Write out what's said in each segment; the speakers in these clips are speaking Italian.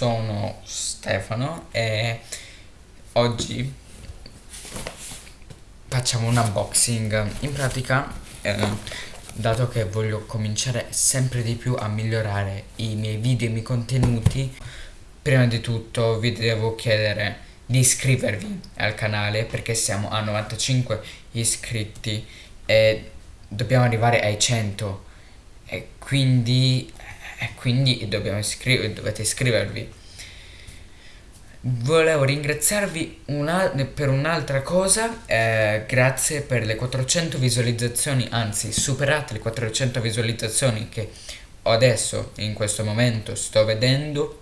sono Stefano e oggi facciamo un unboxing. In pratica, eh, dato che voglio cominciare sempre di più a migliorare i miei video e i miei contenuti, prima di tutto vi devo chiedere di iscrivervi al canale perché siamo a 95 iscritti e dobbiamo arrivare ai 100 e quindi, e quindi iscriver, dovete iscrivervi. Volevo ringraziarvi una, per un'altra cosa eh, grazie per le 400 visualizzazioni anzi superate le 400 visualizzazioni che adesso in questo momento sto vedendo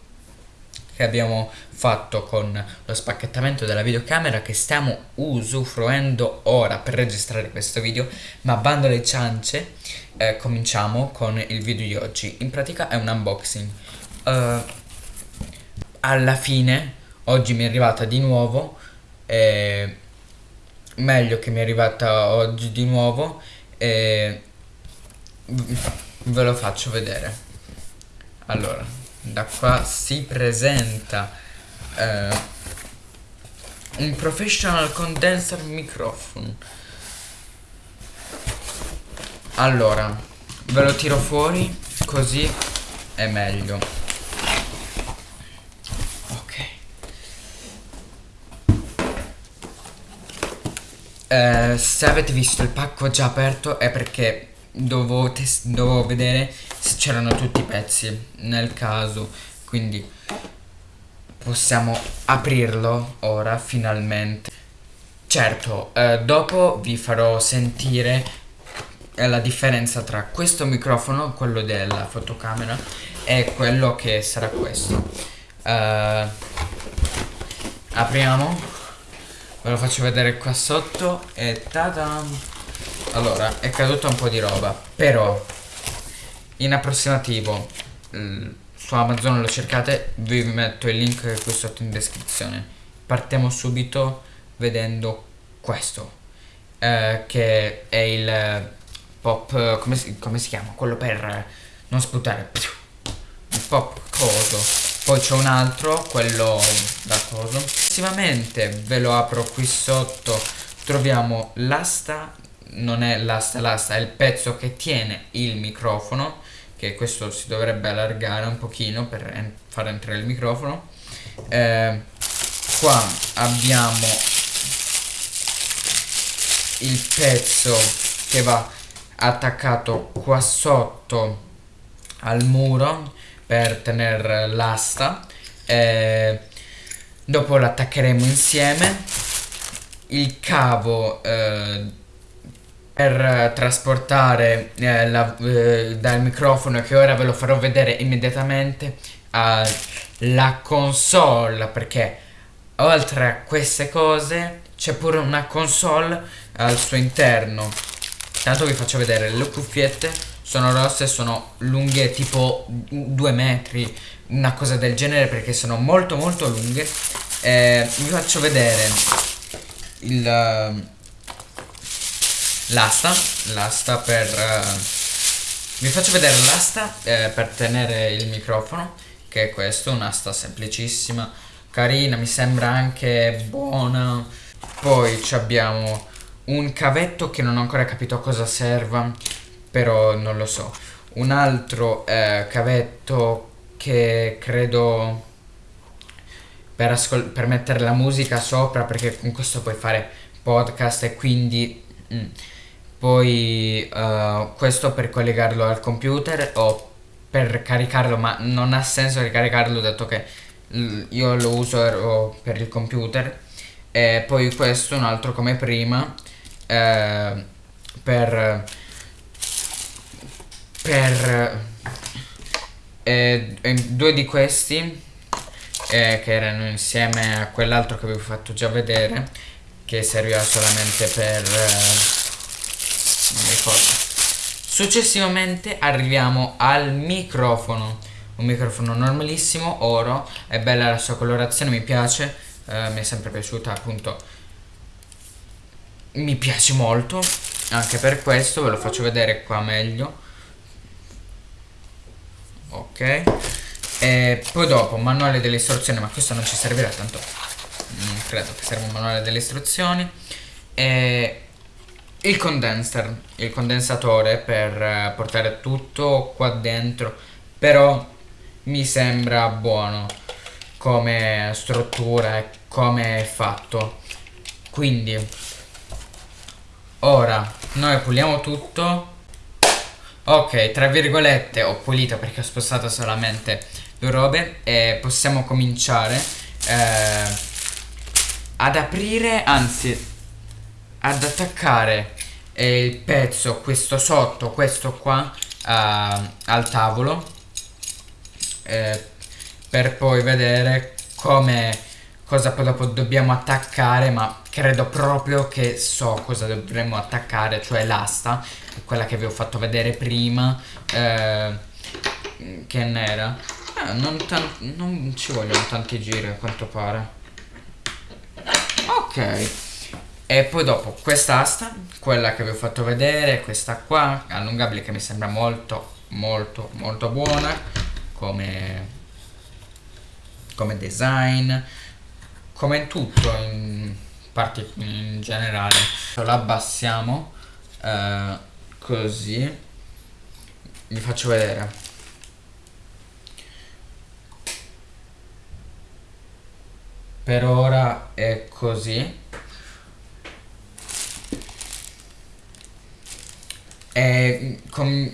che abbiamo fatto con lo spacchettamento della videocamera che stiamo usufruendo ora per registrare questo video ma bando le ciance eh, cominciamo con il video di oggi. In pratica è un unboxing. Uh, alla fine oggi mi è arrivata di nuovo eh, meglio che mi è arrivata oggi di nuovo e ve lo faccio vedere. Allora da qua si presenta eh, un professional condenser microphone. Allora ve lo tiro fuori così è meglio. Ok. Eh, se avete visto il pacco già aperto è perché dovevo, dovevo vedere se c'erano tutti i pezzi nel caso. Quindi possiamo aprirlo ora finalmente. Certo eh, dopo vi farò sentire eh, la differenza tra questo microfono quello della fotocamera e quello che sarà questo. Eh, apriamo. Ve lo faccio vedere qua sotto e tada allora, è caduta un po' di roba, però in approssimativo su Amazon lo cercate, vi metto il link qui sotto in descrizione. Partiamo subito vedendo questo, eh, che è il pop, come si, come si chiama? Quello per non sputare, il pop coso. Poi c'è un altro, quello da coso. Successivamente ve lo apro qui sotto, troviamo l'asta non è l'asta l'asta, è il pezzo che tiene il microfono, che questo si dovrebbe allargare un pochino per en far entrare il microfono. Eh, qua abbiamo il pezzo che va attaccato qua sotto al muro per tenere l'asta. Eh, dopo l'attaccheremo insieme. Il cavo eh, per trasportare eh, la, eh, dal microfono che ora ve lo farò vedere immediatamente alla console perché oltre a queste cose c'è pure una console al suo interno. Tanto vi faccio vedere le cuffiette sono rosse sono lunghe tipo due metri una cosa del genere perché sono molto molto lunghe. Eh, vi faccio vedere il l'asta l'asta per uh, vi faccio vedere l'asta eh, per tenere il microfono che è questo un'asta semplicissima carina mi sembra anche buona. Poi abbiamo un cavetto che non ho ancora capito a cosa serva però non lo so. Un altro eh, cavetto che credo per, per mettere la musica sopra perché con questo puoi fare podcast e quindi mm, poi uh, questo per collegarlo al computer o per caricarlo ma non ha senso ricaricarlo dato che io lo uso per il computer. E poi questo un altro come prima eh, per per eh, due di questi eh, che erano insieme a quell'altro che vi ho fatto già vedere che serviva solamente per eh, non ricordo. Successivamente arriviamo al microfono. Un microfono normalissimo oro è bella la sua colorazione mi piace eh, mi è sempre piaciuta appunto. Mi piace molto anche per questo ve lo faccio vedere qua meglio. Ok. E poi dopo manuale delle istruzioni, ma questo non ci servirà tanto. Non credo che serva un manuale delle istruzioni. E il condenser, il condensatore per eh, portare tutto qua dentro, però mi sembra buono come struttura e come è fatto. Quindi ora noi puliamo tutto. Ok, tra virgolette ho pulito perché ho spostato solamente due robe e possiamo cominciare eh, ad aprire, anzi ad attaccare eh, il pezzo, questo sotto, questo qua, uh, al tavolo eh, per poi vedere come cosa poi dopo dobbiamo attaccare ma credo proprio che so cosa dovremmo attaccare cioè l'asta quella che vi ho fatto vedere prima eh, che nera. Eh, non, non ci vogliono tanti giri a quanto pare. Ok e poi dopo quest'asta, quella che vi ho fatto vedere, questa qua, allungabile che mi sembra molto, molto, molto buona come, come design, come tutto in, parti, in generale. Lo abbassiamo eh, così, vi faccio vedere. Per ora è così e con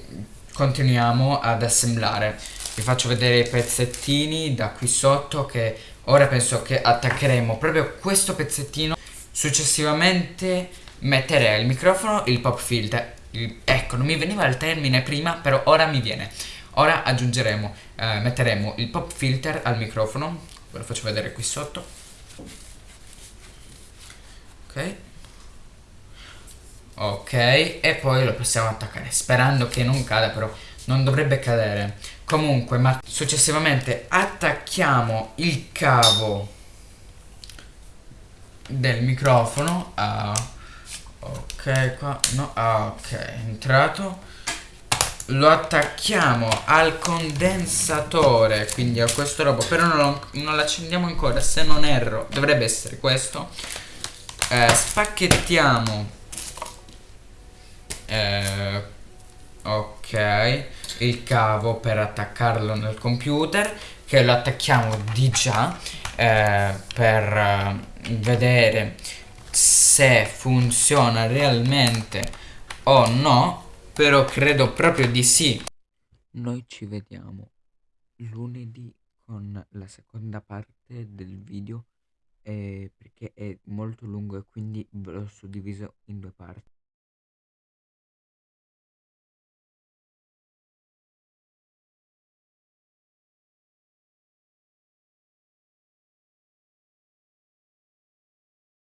continuiamo ad assemblare. Vi faccio vedere i pezzettini da qui sotto che ora penso che attaccheremo. Proprio questo pezzettino successivamente metterei il microfono il pop filter. Il, ecco non mi veniva il termine prima però ora mi viene. Ora aggiungeremo eh, metteremo il pop filter al microfono. Ve lo faccio vedere qui sotto. Ok ok e poi lo possiamo attaccare sperando che non cada però non dovrebbe cadere. Comunque ma successivamente attacchiamo il cavo del microfono. A ok qua no ah, ok è entrato. Lo attacchiamo al condensatore quindi a questo robo però non, non l'accendiamo ancora se non erro dovrebbe essere questo. Eh, spacchettiamo eh, ok. Il cavo per attaccarlo nel computer che lo attacchiamo di già eh, per eh, vedere se funziona realmente o no però credo proprio di sì. Noi ci vediamo lunedì con la seconda parte del video eh, perché è molto lungo e quindi ve l'ho suddiviso in due parti